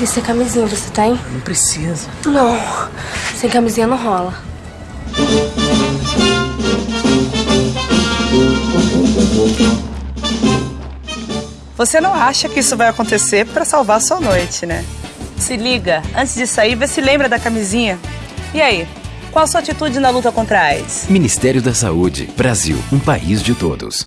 E sem camisinha você tá, tem? Não precisa. Não. Sem camisinha não rola. Você não acha que isso vai acontecer para salvar sua noite, né? Se liga, antes de sair, vê se lembra da camisinha. E aí, qual a sua atitude na luta contra a AIDS? Ministério da Saúde. Brasil, um país de todos.